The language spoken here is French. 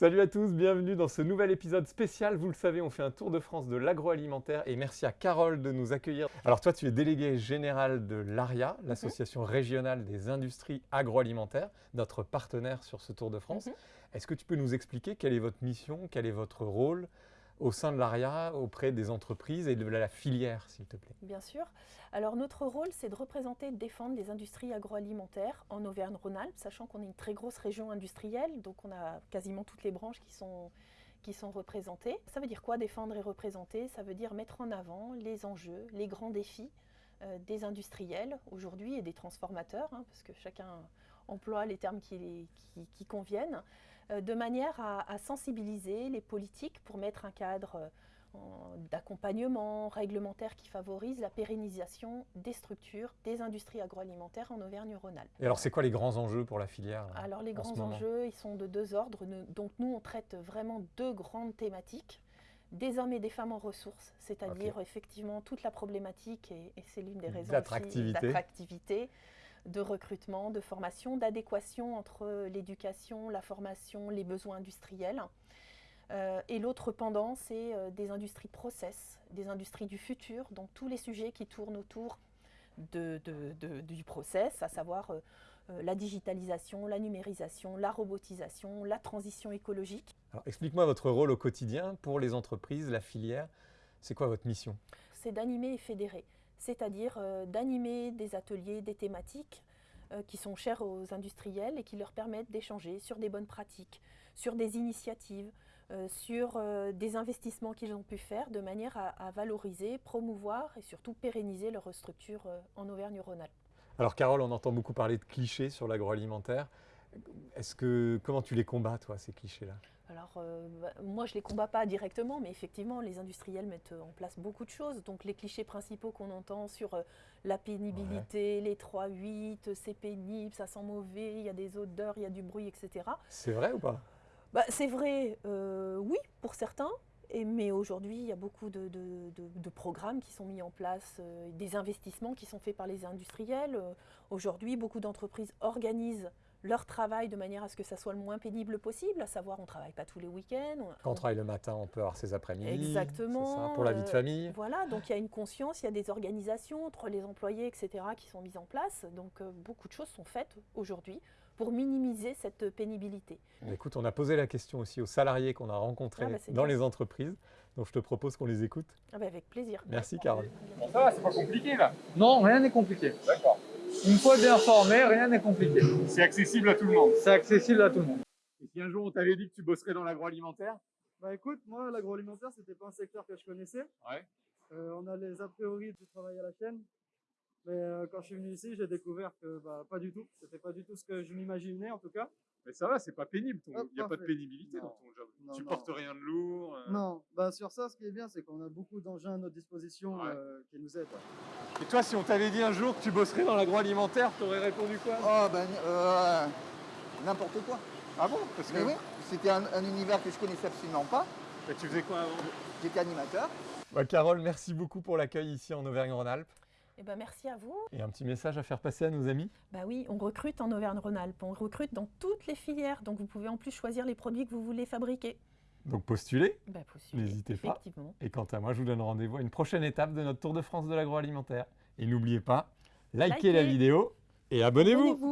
Salut à tous, bienvenue dans ce nouvel épisode spécial. Vous le savez, on fait un tour de France de l'agroalimentaire et merci à Carole de nous accueillir. Alors toi, tu es délégué général de l'ARIA, Mhm. l'association régionale des industries agroalimentaires, notre partenaire sur ce tour de France. Mhm. Est-ce que tu peux nous expliquer quelle est votre mission, quel est votre rôle au sein de l'ARIA, auprès des entreprises et de la filière, s'il te plaît Bien sûr. Alors notre rôle, c'est de représenter et de défendre les industries agroalimentaires en Auvergne-Rhône-Alpes, sachant qu'on est une très grosse région industrielle, donc on a quasiment toutes les branches qui sont, qui sont représentées. Ça veut dire quoi défendre et représenter? Ça veut dire mettre en avant les enjeux, les grands défis euh, des industriels aujourd'hui et des transformateurs, hein, parce que chacun emploie les termes qui, qui- conviennent, de manière à, à sensibiliser les politiques pour mettre un cadre euh, en- d'accompagnement réglementaire qui favorise la pérennisation des structures des industries agroalimentaires en Auvergne-Rhône-Alpes. Et alors, c'est quoi les grands enjeux pour la filière là, Alors les grands enjeux, ils sont de deux ordres. Donc nous, on traite vraiment deux grandes thématiques. Des hommes et des femmes en ressources, c'est-à-dire effectivement toute la problématique, et, et c'est l'une des raisons aussi D'attractivité. De recrutement, de formation, d'adéquation entre l'éducation, la formation, les besoins industriels. Euh, et l'autre pendant, c'est euh, des industries process, des industries du futur, donc tous les sujets qui tournent autour de, de- de- du process, à savoir euh, la digitalisation, la numérisation, la robotisation, la transition écologique. Explique-moi votre rôle au quotidien pour les entreprises, la filière. C'est quoi votre mission? C'est d'animer et fédérer, c'est-à-dire euh, d'animer des ateliers, des thématiques euh, qui sont chères aux industriels et qui leur permettent d'échanger sur des bonnes pratiques, sur des initiatives, euh, sur des investissements qu'ils ont pu faire de manière à, à valoriser, promouvoir et surtout pérenniser leur structure en Auvergne-Rhône-Alpes. Alors Carole, on entend beaucoup parler de clichés sur l'agroalimentaire. Est-ce que comment tu les combats toi ces clichés-là? Alors, euh, bah, moi, je ne les combats pas directement, mais effectivement, les industriels mettent en place beaucoup de choses. Donc, les clichés principaux qu'on entend sur euh, la pénibilité, les 3-8, c'est pénible, ça sent mauvais, il y a des odeurs, il y a du bruit, etc. C'est vrai ou pas? Bah, c'est vrai, euh, oui, pour certains. Et, mais aujourd'hui, il y a beaucoup de, de- de- de programmes qui sont mis en place, euh, des investissements qui sont faits par les industriels. Euh, aujourd'hui, beaucoup d'entreprises organisent leur travail de manière à ce que ça soit le moins pénible possible, à savoir on ne travaille pas tous les week-ends. on- Quand on travaille le matin, on peut avoir ses après-midi. Exactement, ça, pour la vie de euh, famille. Voilà, donc il y a une conscience, il y a des organisations entre les employés, etc., qui sont mises en place. Donc euh, beaucoup de choses sont faites aujourd'hui pour minimiser cette pénibilité. Écoute, on a posé la question aussi aux salariés qu'on a rencontrés Ah bah, dans bien. les entreprises. Donc je te propose qu'on les écoute. Ah bah, avec plaisir. Merci Carole. Bon, ça va, c'est pas compliqué là. Non, rien n'est compliqué. D'accord. Une fois bien formé, rien n'est compliqué. C'est accessible à tout le monde. C'est accessible à tout le monde. Et si un jour on t'avait dit que tu bosserais dans l'agroalimentaire? Bah écoute, moi l'agroalimentaire c'était pas un secteur que je connaissais. Ouais. Euh, on a les a priori du travail à la chaîne. Mais euh, quand je suis venu ici, j'ai découvert que bah, pas du tout. C'était pas du tout ce que je m'imaginais en tout cas. Mais ça va, c'est pas pénible. Il n'y a pas de pénibilité Non. dans ton job. Non, tu non. portes rien de lourd. euh. Non, bah sur ça, ce qui est bien, c'est qu'on a beaucoup d'engins à notre disposition Ouais. euh, qui nous aident. Et toi, si on t'avait dit un jour que tu bosserais dans l'agroalimentaire, t'aurais répondu quoi? Oh ben euh, n'importe quoi. Ah bon? Parce que Mais oui, c'était un, un univers que je connaissais absolument pas. Mais tu faisais quoi avant? J'étais animateur. Bah, Carole, merci beaucoup pour l'accueil ici en Auvergne-Rhône-Alpes. Eh ben, merci à vous. Et un petit message à faire passer à nos amis? Bah oui, on recrute en Auvergne-Rhône-Alpes. On recrute dans toutes les filières. Donc vous pouvez en plus choisir les produits que vous voulez fabriquer. Donc postulez. Bah, postulez, N'hésitez pas. Effectivement. Et quant à moi, je vous donne rendez-vous à une prochaine étape de notre Tour de France de l'agroalimentaire. Et n'oubliez pas, likez la vidéo et abonnez-vous. Abonnez-vous.